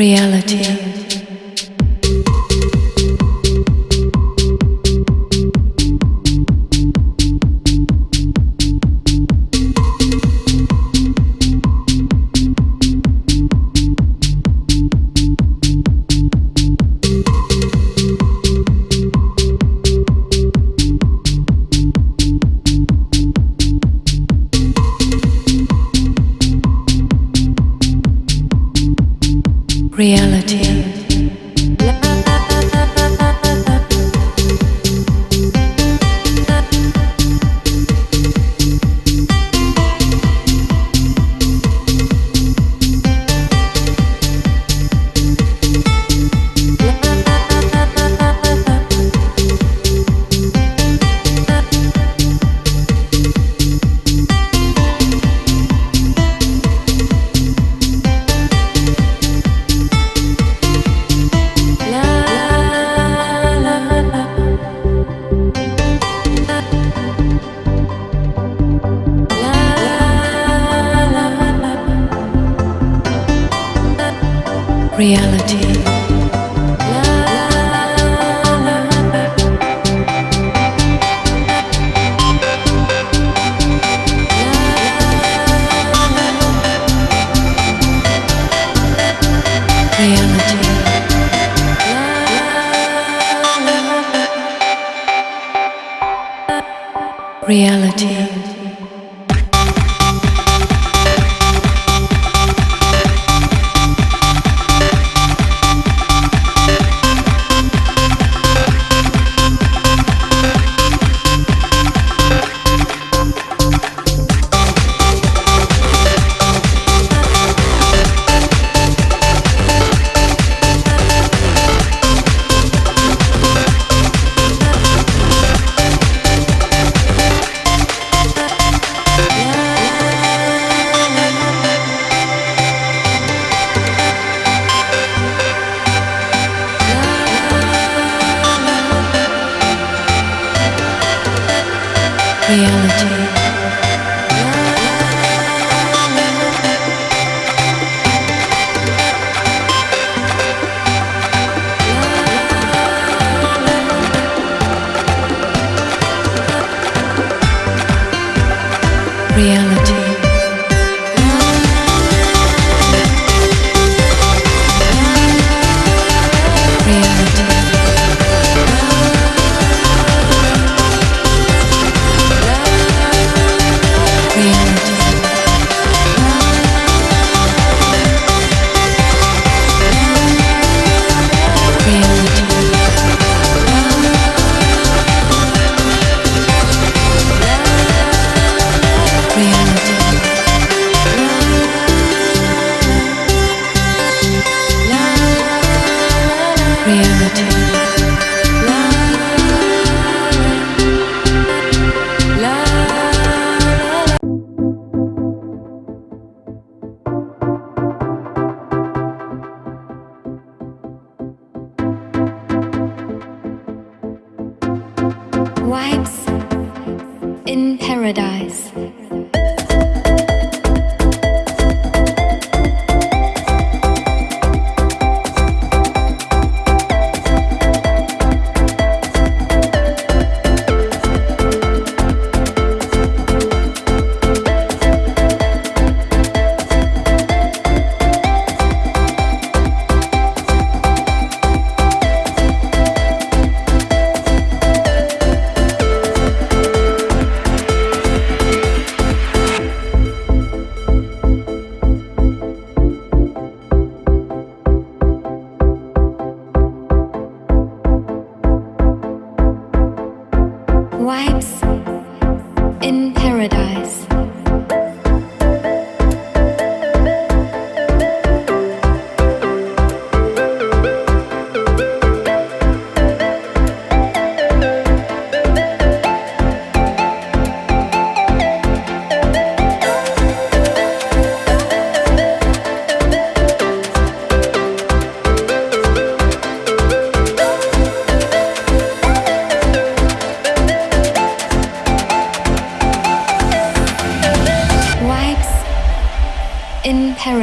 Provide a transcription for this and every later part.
reality.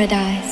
paradise.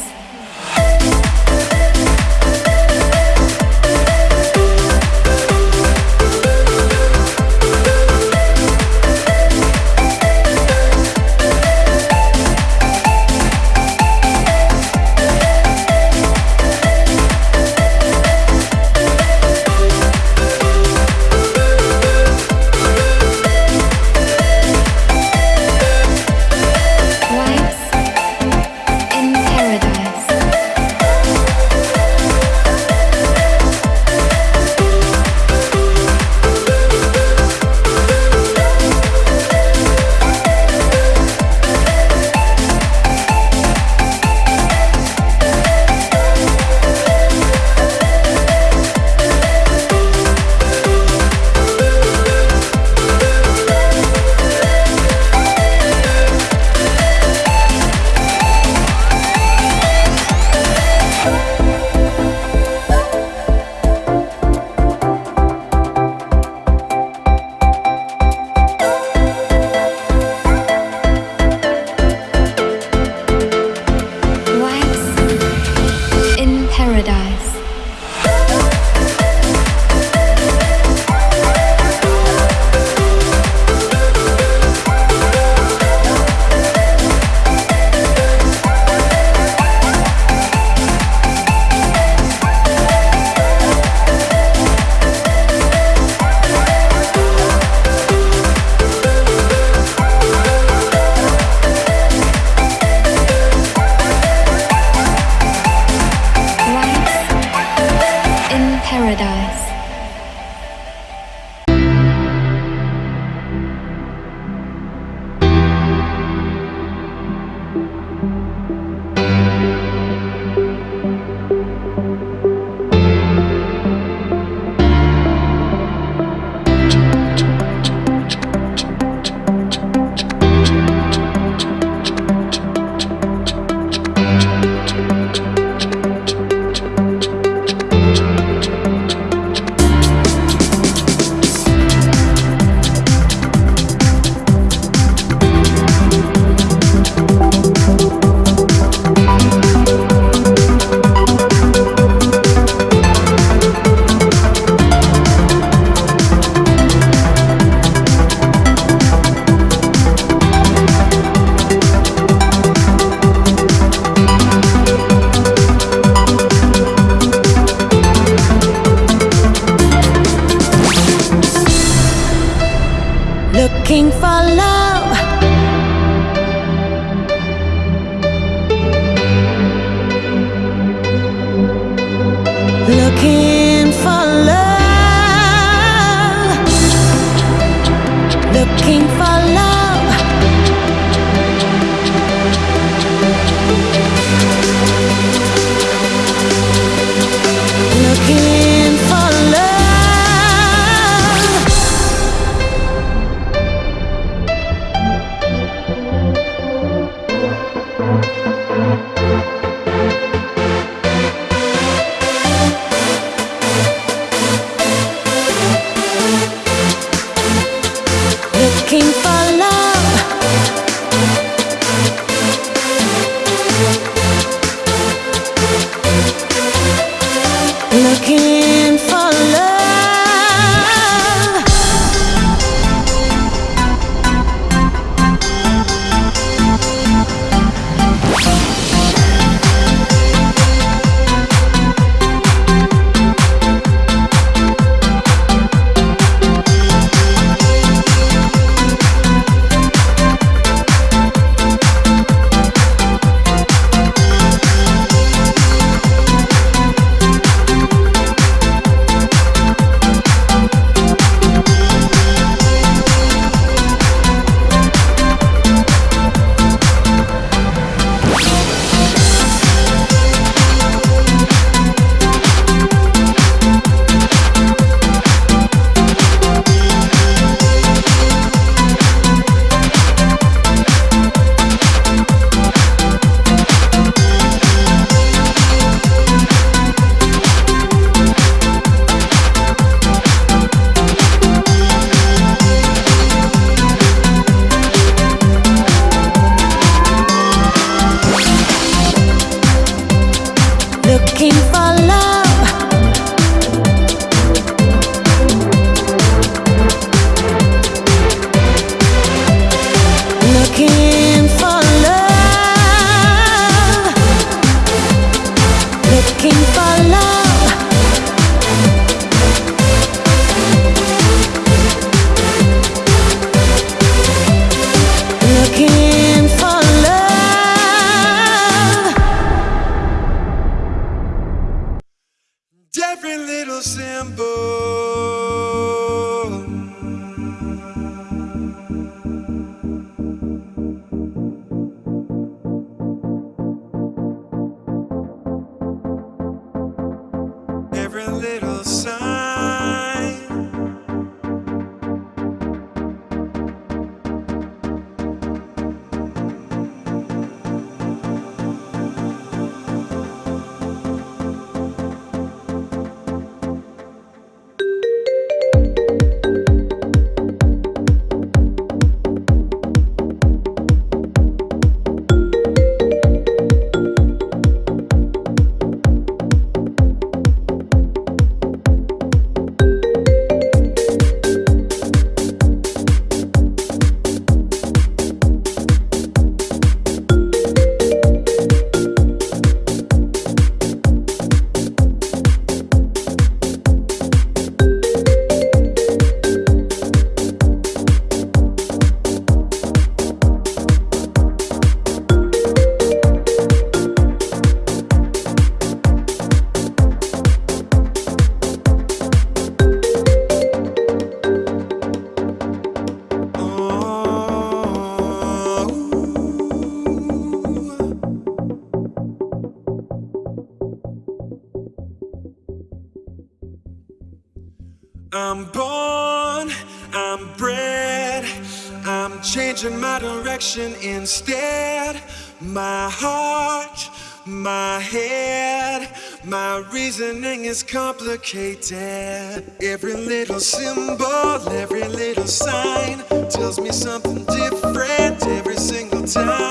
Instead. My heart, my head, my reasoning is complicated. Every little symbol, every little sign tells me something different every single time.